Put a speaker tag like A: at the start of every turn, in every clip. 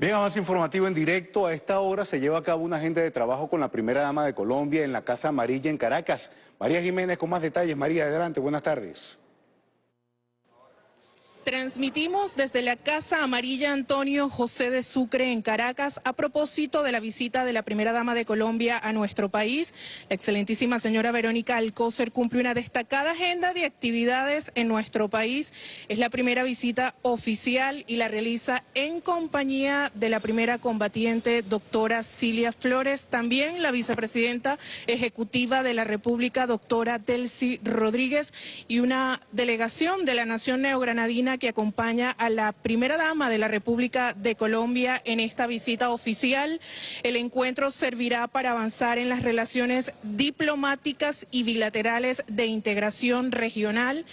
A: Bien, avance informativo en directo. A esta hora se lleva a cabo una agenda de trabajo con la primera dama de Colombia en la Casa Amarilla en Caracas. María Jiménez con más detalles. María, adelante, buenas tardes.
B: Transmitimos desde la Casa Amarilla Antonio José de Sucre en Caracas a propósito de la visita de la primera dama de Colombia a nuestro país. La excelentísima señora Verónica Alcócer cumple una destacada agenda de actividades en nuestro país. Es la primera visita oficial y la realiza en compañía de la primera combatiente, doctora Cilia Flores, también la vicepresidenta ejecutiva de la República, doctora Delcy Rodríguez, y una delegación de la Nación Neogranadina que acompaña a la primera dama de la República de Colombia en esta visita oficial. El encuentro servirá para avanzar en las relaciones diplomáticas y bilaterales de integración regional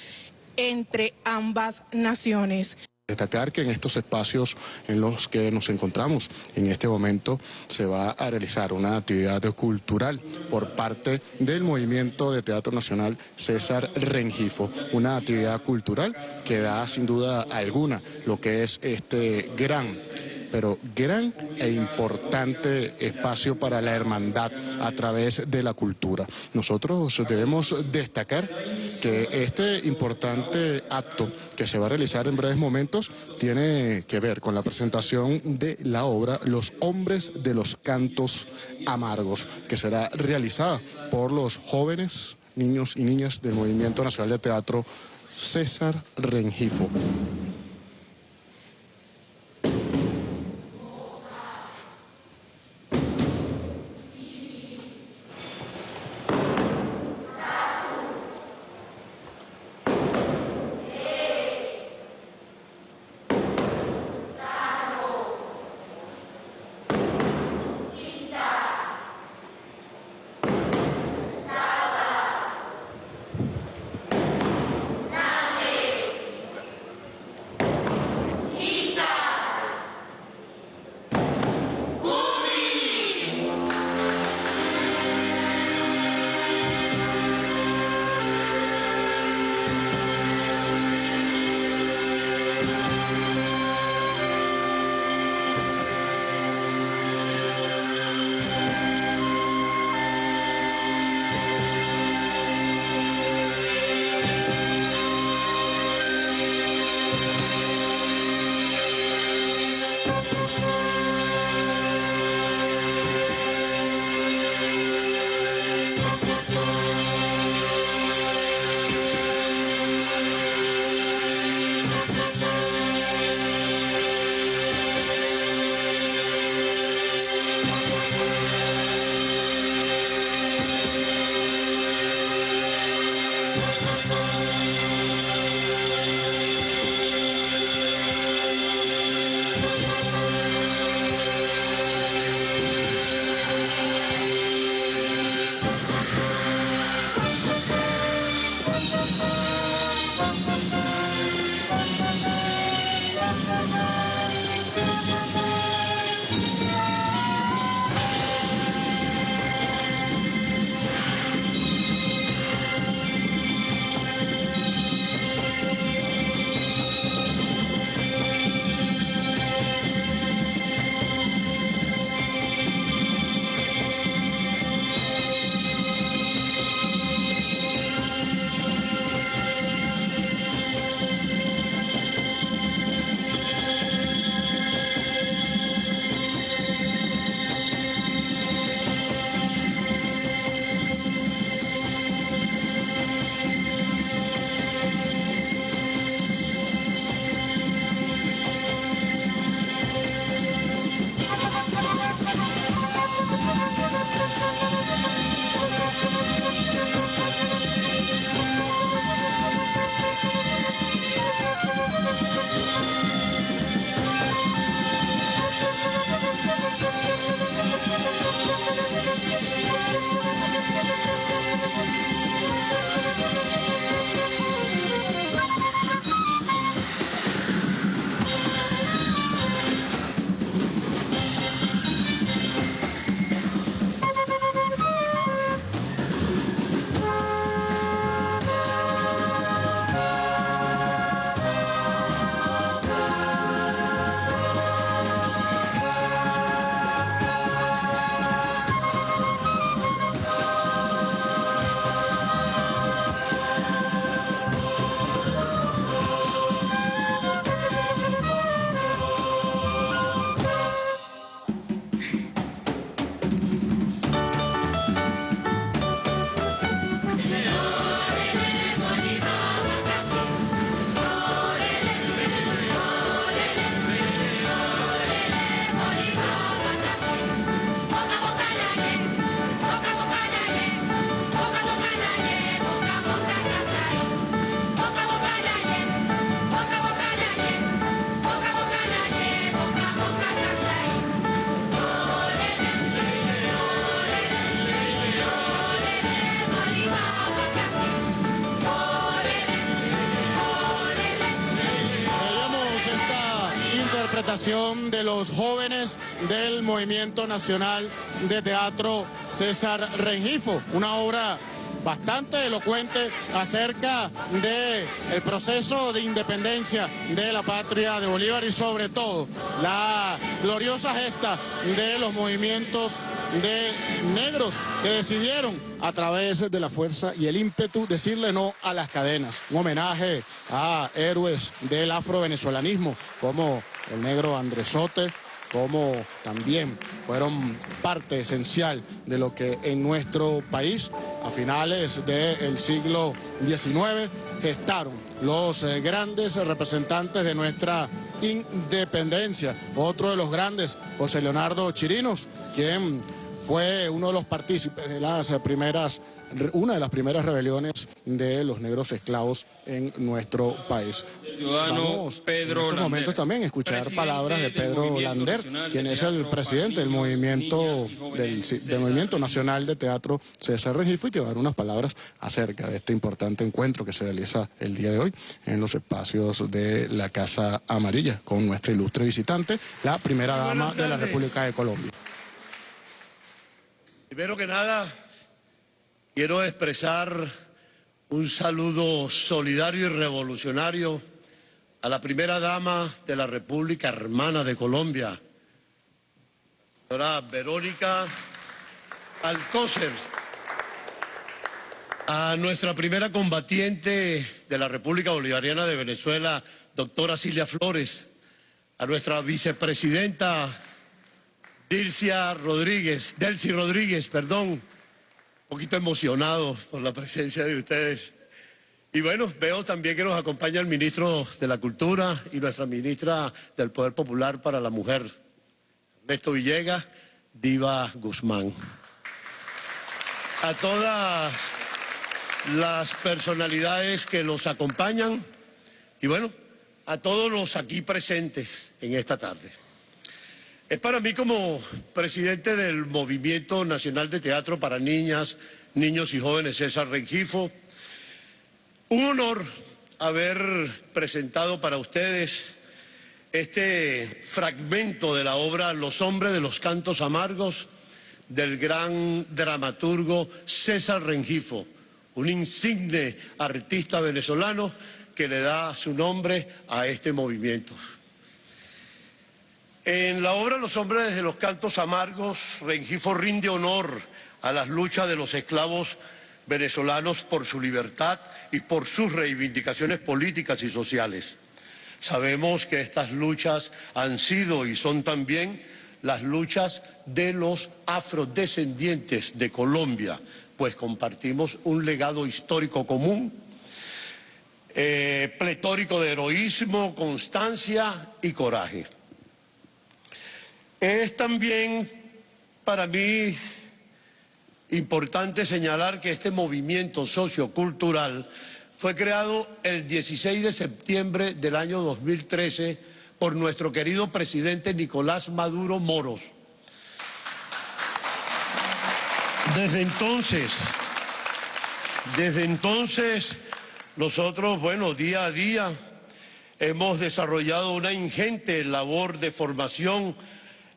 B: entre ambas naciones.
C: Destacar que en estos espacios en los que nos encontramos en este momento se va a realizar una actividad cultural por parte del Movimiento de Teatro Nacional César Rengifo, una actividad cultural que da sin duda alguna lo que es este gran pero gran e importante espacio para la hermandad a través de la cultura. Nosotros debemos destacar que este importante acto que se va a realizar en breves momentos tiene que ver con la presentación de la obra Los hombres de los cantos amargos, que será realizada por los jóvenes niños y niñas del Movimiento Nacional de Teatro César Rengifo. Interpretación de los jóvenes del Movimiento Nacional de Teatro César Rengifo, una obra bastante elocuente acerca del el proceso de independencia de la patria de Bolívar y sobre todo la gloriosa gesta de los movimientos de negros que decidieron a través de la fuerza y el ímpetu decirle no a las cadenas. Un homenaje a héroes del afrovenezolanismo como el negro Andresote, como también fueron parte esencial de lo que en nuestro país a finales del siglo XIX gestaron los eh, grandes representantes de nuestra independencia. Otro de los grandes, José Leonardo Chirinos, quien fue uno de los partícipes de las primeras, una de las primeras rebeliones de los negros esclavos en nuestro país. Vamos
D: Pedro
C: en estos momentos también escuchar palabras de Pedro Lander, quien es el presidente del movimiento del, movimiento nacional de teatro César Regifo y que va a dar unas palabras acerca de este importante encuentro que se realiza el día de hoy en los espacios de la Casa Amarilla con nuestra ilustre visitante, la primera dama de la República de Colombia.
E: Primero que nada, quiero expresar un saludo solidario y revolucionario a la primera dama de la República Hermana de Colombia, señora Verónica Alcócer, a nuestra primera combatiente de la República Bolivariana de Venezuela, doctora Silvia Flores, a nuestra vicepresidenta Dilcia Rodríguez, Delcy Rodríguez, perdón, un poquito emocionado por la presencia de ustedes. Y bueno, veo también que nos acompaña el ministro de la Cultura y nuestra ministra del Poder Popular para la Mujer, Ernesto Villegas, Diva Guzmán. A todas las personalidades que los acompañan y bueno, a todos los aquí presentes en esta tarde. Es para mí como presidente del Movimiento Nacional de Teatro para Niñas, Niños y Jóvenes César Rengifo, un honor haber presentado para ustedes este fragmento de la obra Los hombres de los cantos amargos del gran dramaturgo César Rengifo, un insigne artista venezolano que le da su nombre a este movimiento. En la obra Los hombres de los cantos amargos, Rengifo rinde honor a las luchas de los esclavos venezolanos por su libertad y por sus reivindicaciones políticas y sociales. Sabemos que estas luchas han sido y son también las luchas de los afrodescendientes de Colombia, pues compartimos un legado histórico común, eh, pletórico de heroísmo, constancia y coraje. Es también para mí importante señalar que este movimiento sociocultural fue creado el 16 de septiembre del año 2013 por nuestro querido presidente Nicolás Maduro Moros. Desde entonces, desde entonces, nosotros, bueno, día a día hemos desarrollado una ingente labor de formación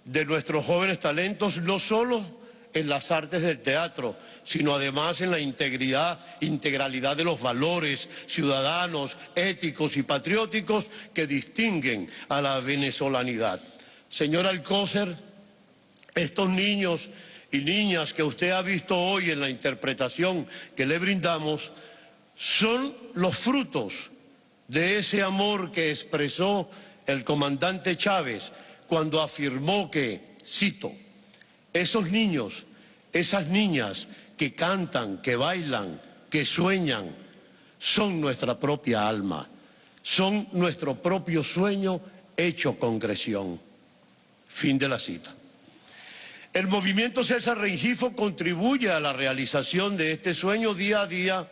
E: de nuestros jóvenes talentos, no solo en las artes del teatro, sino además en la integridad, integralidad de los valores ciudadanos, éticos y patrióticos que distinguen a la venezolanidad. Señor Alcócer, estos niños y niñas que usted ha visto hoy en la interpretación que le brindamos son los frutos de ese amor que expresó el comandante Chávez cuando afirmó que, cito, esos niños, esas niñas que cantan, que bailan, que sueñan, son nuestra propia alma, son nuestro propio sueño hecho concreción. Fin de la cita. El movimiento César Rengifo contribuye a la realización de este sueño día a día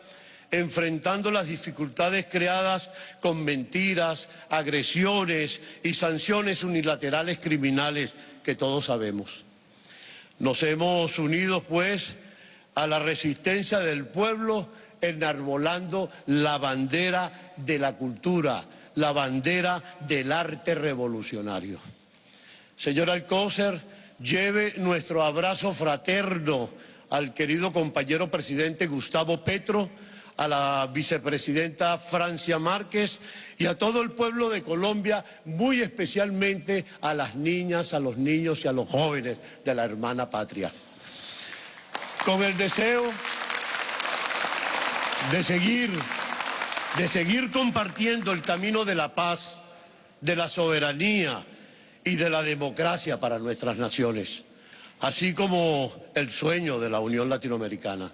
E: enfrentando las dificultades creadas con mentiras, agresiones y sanciones unilaterales criminales que todos sabemos. Nos hemos unido, pues, a la resistencia del pueblo enarbolando la bandera de la cultura, la bandera del arte revolucionario. Señor Alcócer, lleve nuestro abrazo fraterno al querido compañero presidente Gustavo Petro, a la vicepresidenta Francia Márquez y a todo el pueblo de Colombia, muy especialmente a las niñas, a los niños y a los jóvenes de la hermana patria. Con el deseo de seguir, de seguir compartiendo el camino de la paz, de la soberanía y de la democracia para nuestras naciones, así como el sueño de la Unión Latinoamericana.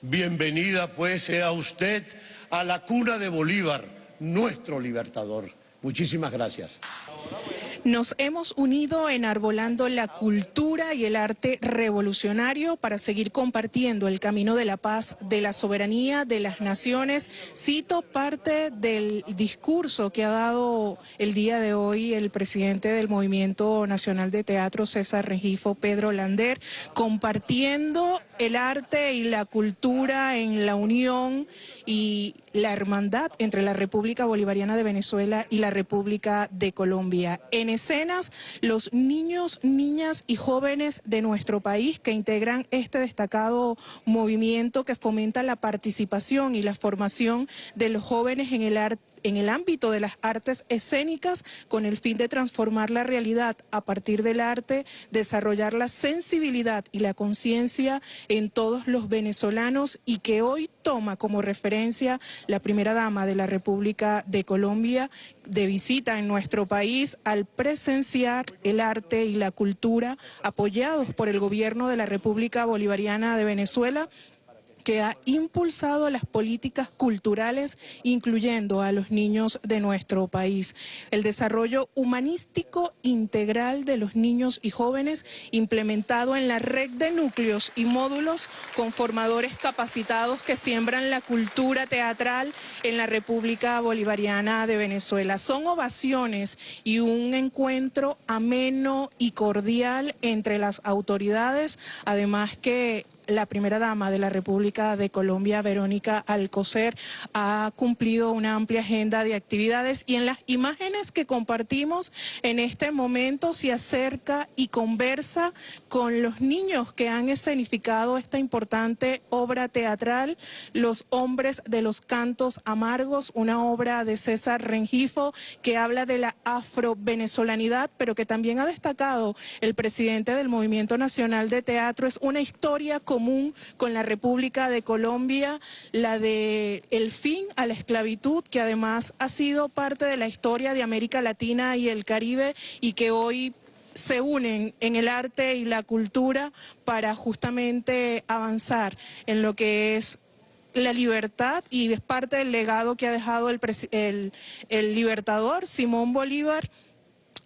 E: Bienvenida pues sea usted a la cuna de Bolívar, nuestro libertador. Muchísimas gracias.
B: Nos hemos unido enarbolando la cultura y el arte revolucionario para seguir compartiendo el camino de la paz, de la soberanía de las naciones. Cito parte del discurso que ha dado el día de hoy el presidente del Movimiento Nacional de Teatro, César Regifo, Pedro Lander, compartiendo el arte y la cultura en la unión y la hermandad entre la República Bolivariana de Venezuela y la República de Colombia. En escenas, los niños, niñas y jóvenes de nuestro país que integran este destacado movimiento que fomenta la participación y la formación de los jóvenes en el arte en el ámbito de las artes escénicas con el fin de transformar la realidad. A partir del arte, desarrollar la sensibilidad y la conciencia en todos los venezolanos y que hoy toma como referencia la primera dama de la República de Colombia de visita en nuestro país al presenciar el arte y la cultura apoyados por el gobierno de la República Bolivariana de Venezuela que ha impulsado las políticas culturales, incluyendo a los niños de nuestro país. El desarrollo humanístico integral de los niños y jóvenes implementado en la red de núcleos y módulos con formadores capacitados que siembran la cultura teatral en la República Bolivariana de Venezuela. Son ovaciones y un encuentro ameno y cordial entre las autoridades, además que la primera dama de la República de Colombia, Verónica Alcocer, ha cumplido una amplia agenda de actividades y en las imágenes que compartimos en este momento se acerca y conversa con los niños que han escenificado esta importante obra teatral, Los hombres de los cantos amargos, una obra de César Rengifo que habla de la afro-venezolanidad, pero que también ha destacado el presidente del Movimiento Nacional de Teatro. Es una historia con común con la República de Colombia, la de el fin a la esclavitud, que además ha sido parte de la historia de América Latina y el Caribe y que hoy se unen en el arte y la cultura para justamente avanzar en lo que es la libertad y es parte del legado que ha dejado el, el, el libertador Simón Bolívar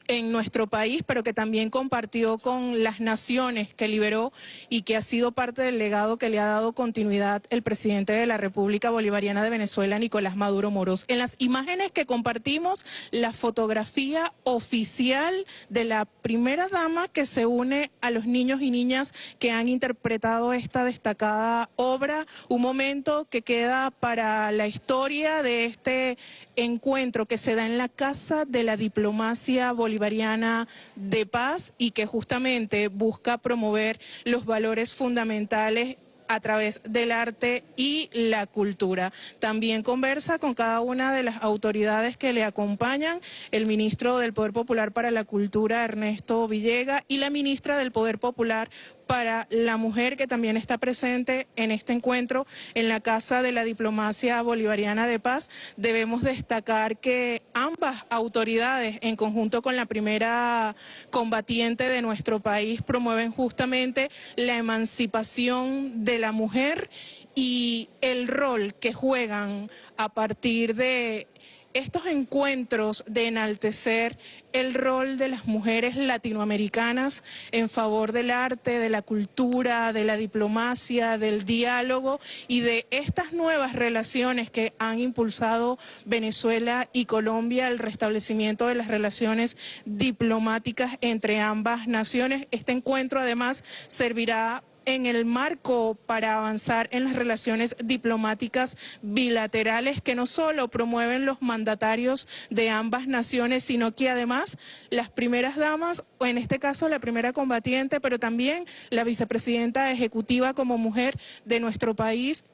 B: en nuestro país, pero que también compartió con las naciones que liberó y que ha sido parte del legado que le ha dado continuidad el presidente de la República Bolivariana de Venezuela, Nicolás Maduro Moros. En las imágenes que compartimos, la fotografía oficial de la primera dama que se une a los niños y niñas que han interpretado esta destacada obra, un momento que queda para la historia de este encuentro que se da en la Casa de la Diplomacia De Paz y que justamente busca promover los valores fundamentales a través del arte y la cultura. También conversa con cada una de las autoridades que le acompañan, el ministro del Poder Popular para la Cultura, Ernesto Villega, y la ministra del Poder Popular para la mujer que también está presente en este encuentro en la Casa de la Diplomacia Bolivariana de Paz. Debemos destacar que ambas autoridades, en conjunto con la primera combatiente de nuestro país, promueven justamente la emancipación de la mujer y el rol que juegan a partir de estos encuentros de enaltecer el rol de las mujeres latinoamericanas en favor del arte, de la cultura, de la diplomacia, del diálogo y de estas nuevas relaciones que han impulsado Venezuela y Colombia, el restablecimiento de las relaciones diplomáticas entre ambas naciones. Este encuentro además servirá en el marco para avanzar en las relaciones diplomáticas bilaterales que no solo promueven los mandatarios de ambas naciones, sino que además las primeras damas, o en este caso la primera combatiente, pero también la vicepresidenta ejecutiva como mujer de nuestro país,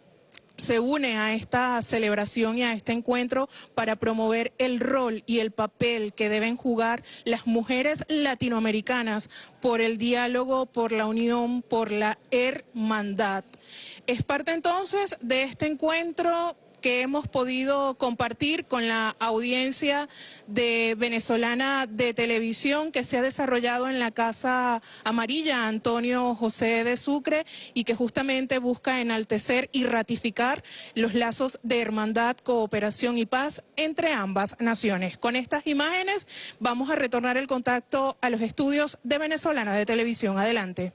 B: se une a esta celebración y a este encuentro para promover el rol y el papel que deben jugar las mujeres latinoamericanas por el diálogo, por la unión, por la hermandad. Es parte entonces de este encuentro que hemos podido compartir con la audiencia de venezolana de televisión que se ha desarrollado en la Casa Amarilla Antonio José de Sucre y que justamente busca enaltecer y ratificar los lazos de hermandad, cooperación y paz entre ambas naciones. Con estas imágenes vamos a retornar el contacto a los estudios de venezolana de televisión. Adelante.